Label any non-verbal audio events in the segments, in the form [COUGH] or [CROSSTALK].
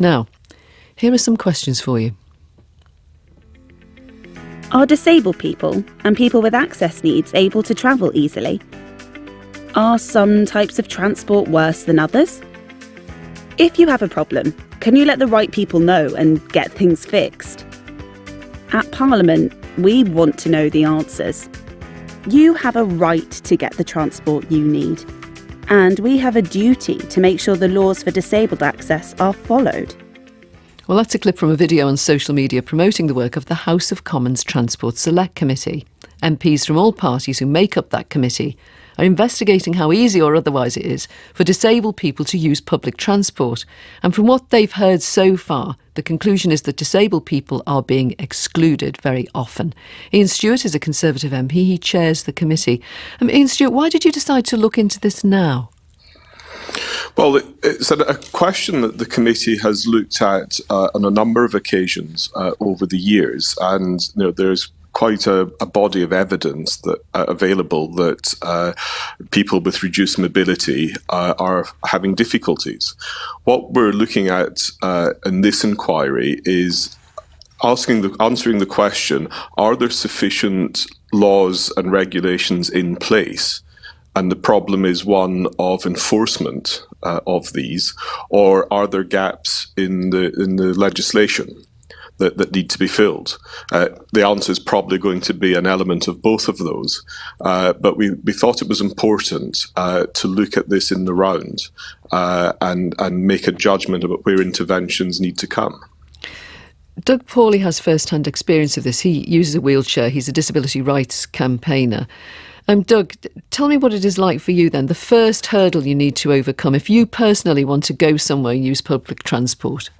Now, here are some questions for you. Are disabled people and people with access needs able to travel easily? Are some types of transport worse than others? If you have a problem, can you let the right people know and get things fixed? At Parliament, we want to know the answers. You have a right to get the transport you need, and we have a duty to make sure the laws for disabled access are followed. Well, that's a clip from a video on social media promoting the work of the House of Commons Transport Select Committee. MPs from all parties who make up that committee are investigating how easy or otherwise it is for disabled people to use public transport. And from what they've heard so far, the conclusion is that disabled people are being excluded very often. Iain Stewart is a Conservative MP. He chairs the committee. Um, Iain Stewart, why did you decide to look into this now? Well, it's a, question that the committee has looked at uh, on a number of occasions uh, over the years, and you know, there's quite a, a, body of evidence that uh, available that uh, people with reduced mobility uh, are having difficulties. What we're looking at uh, in this inquiry is asking the answering the question: Are there sufficient laws and regulations in place? And the problem is one of enforcement uh, of these, or are there gaps in the in the legislation? That, that need to be filled? Uh, the answer is probably going to be an element of both of those. Uh, but we, we thought it was important uh, to look at this in the round uh, and, and make a judgment about where interventions need to come. Doug Paulley has first hand experience of this. He uses a wheelchair, he's a disability rights campaigner. Um, Doug, tell me what it is like for you then. The first hurdle you need to overcome if you personally want to go somewhere and use public transport.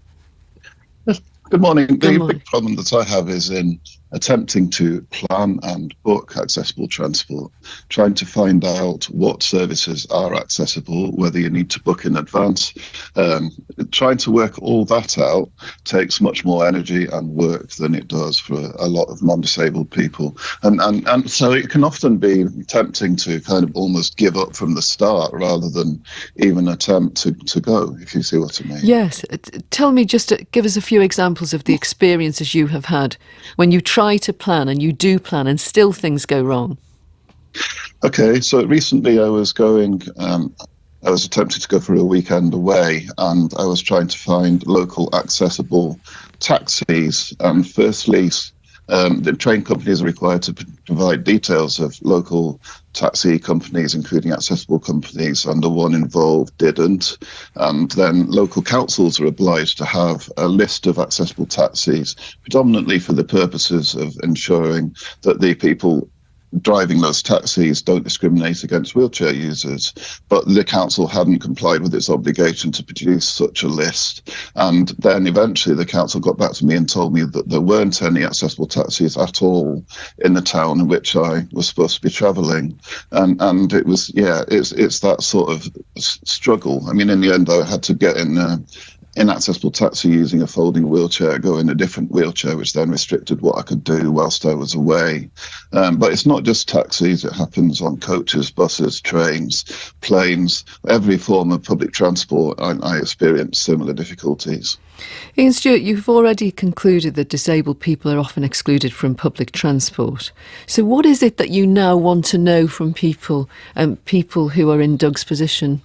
[LAUGHS] Good morning. Good the morning. big problem that I have is in attempting to plan and book accessible transport, trying to find out what services are accessible, whether you need to book in advance. Um, trying to work all that out takes much more energy and work than it does for a lot of non-disabled people. And, and, and so it can often be tempting to kind of almost give up from the start rather than even attempt to, to go, if you see what I mean. Yes. Tell me, just to give us a few examples of the experiences you have had when you try try to plan and you do plan and still things go wrong? Okay, so recently I was going, um, I was attempting to go for a weekend away and I was trying to find local accessible taxis. And firstly, um, the train companies are required to provide details of local taxi companies, including accessible companies, and the one involved didn't. And then local councils are obliged to have a list of accessible taxis, predominantly for the purposes of ensuring that the people driving those taxis don't discriminate against wheelchair users. But the council hadn't complied with its obligation to produce such a list. And then eventually the council got back to me and told me that there weren't any accessible taxis at all in the town in which I was supposed to be travelling. And and it was yeah, it's it's that sort of struggle. I mean, in the end, I had to get in. Uh, inaccessible taxi using a folding wheelchair, go in a different wheelchair, which then restricted what I could do whilst I was away. Um, but it's not just taxis, it happens on coaches, buses, trains, planes, every form of public transport. I, I experience similar difficulties. Iain Stewart, you've already concluded that disabled people are often excluded from public transport. So, what is it that you now want to know from people, um, people who are in Doug's position?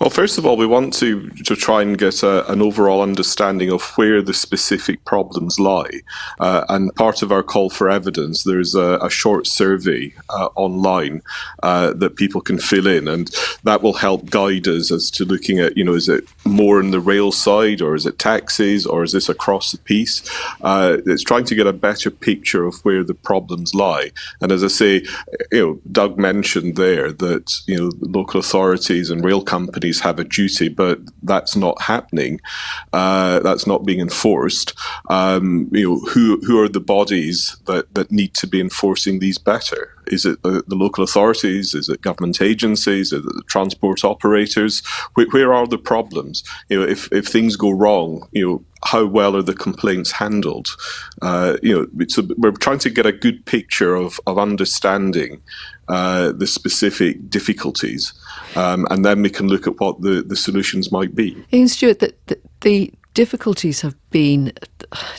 Well, first of all, we want to, to try and get a, an overall understanding of where the specific problems lie. Uh, and part of our call for evidence, there's a, a short survey uh, online uh, that people can fill in, and that will help guide us as to looking at, you know, is it more in the rail side, or is it taxis, or is this across the piece? Uh, it's trying to get a better picture of where the problems lie. And as I say, you know, Doug mentioned there that, you know, local authorities and rail companies have a duty, but that's not happening. Uh, that's not being enforced. Um, you know, who who are the bodies that that need to be enforcing these better? Is it the, the local authorities? Is it government agencies? Is it the transport operators? Where, where are the problems? You know, if if things go wrong, you know, how well are the complaints handled? Uh, you know, so we're trying to get a good picture of, of understanding uh, the specific difficulties, um, and then we can look at what the, the solutions might be. Iain Stewart, the, the, The difficulties have been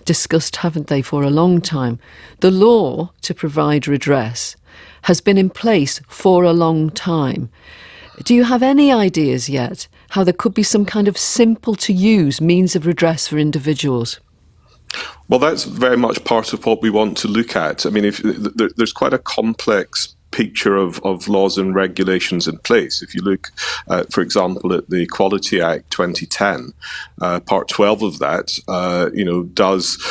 discussed, haven't they, for a long time? The law to provide redress has been in place for a long time. Do you have any ideas yet how there could be some kind of simple to use means of redress for individuals? Well, that's very much part of what we want to look at. I mean, if there's quite a complex picture of, of laws and regulations in place. If you look, uh, for example, at the Equality Act 2010, uh, Part 12 of that, uh, you know, does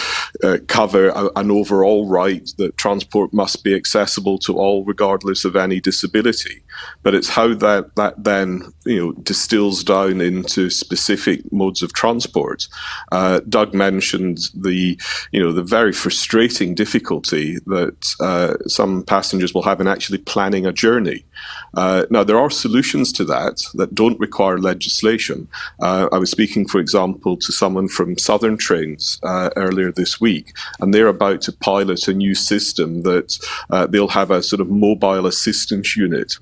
uh, cover a, an overall right that transport must be accessible to all, regardless of any disability. But it's how that that then you know distills down into specific modes of transport. Uh, Doug mentioned the you know the very frustrating difficulty that uh, some passengers will have in actually actually planning a journey. Uh, now, there are solutions to that that don't require legislation. Uh, I was speaking, for example, to someone from Southern Trains uh, earlier this week, and they're about to pilot a new system that uh, they'll have a sort of mobile assistance unit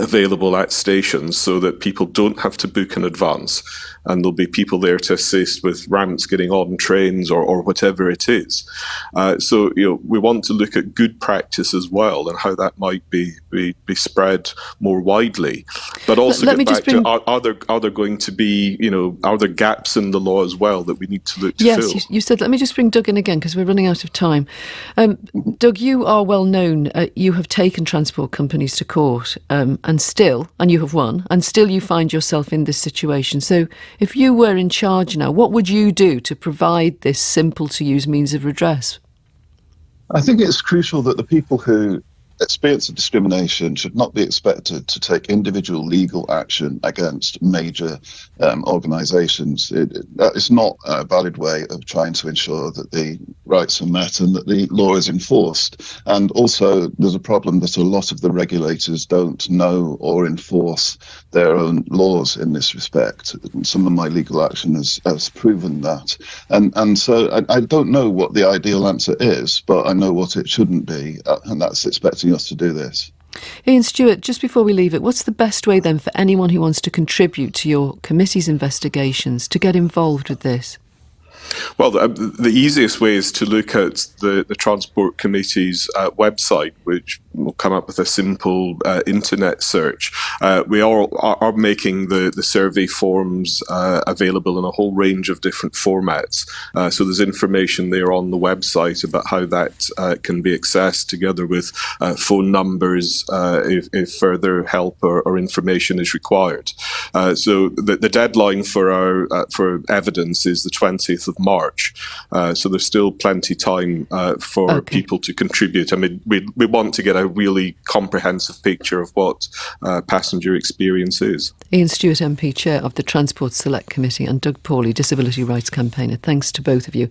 available at stations so that people don't have to book in advance and there'll be people there to assist with ramps getting on trains or, or whatever it is. Uh, so you know we want to look at good practice as well and how that might be be, be spread more widely. But also let, get back bring... to are, are, there are there going to be you know are there gaps in the law as well that we need to look to yes, fill? Yes, you, you, said. Let me just bring Doug in again because we're running out of time. Um, Doug, you are well known. Uh, you have taken transport companies to court um, and still, and you have won, and still you find yourself in this situation. So if you were in charge now, what would you do to provide this simple to use means of redress? I think it's crucial that the people who experience of discrimination should not be expected to take individual legal action against major um, organisations. It, it, is not a valid way of trying to ensure that the rights are met and that the law is enforced. And also, there's a problem that a lot of the regulators don't know or enforce their own laws in this respect. Some of my legal action has, has proven that. And, and so I, I don't know what the ideal answer is, but I know what it shouldn't be, uh, and that's expecting us to do this. Iain Stewart, just before we leave it, what's the best way then for anyone who wants to contribute to your committee's investigations to get involved with this? Well, the, the, easiest way is to look at the, the Transport Committee's uh, website, which will come up with a simple uh, internet search. Uh, we are, are making the, the survey forms uh, available in a whole range of different formats. Uh, so there's information there on the website about how that uh, can be accessed together with phone numbers if, if, further help or, or, information is required. so the, the, deadline for our for evidence is the 20th of March. Uh, so there's still plenty time uh, for okay. people to contribute. I mean, we, we want to get a really comprehensive picture of what uh, passenger experience is. Iain Stewart, MP, Chair of the Transport Select Committee, and Doug Paulley, Disability Rights Campaigner. Thanks to both of you.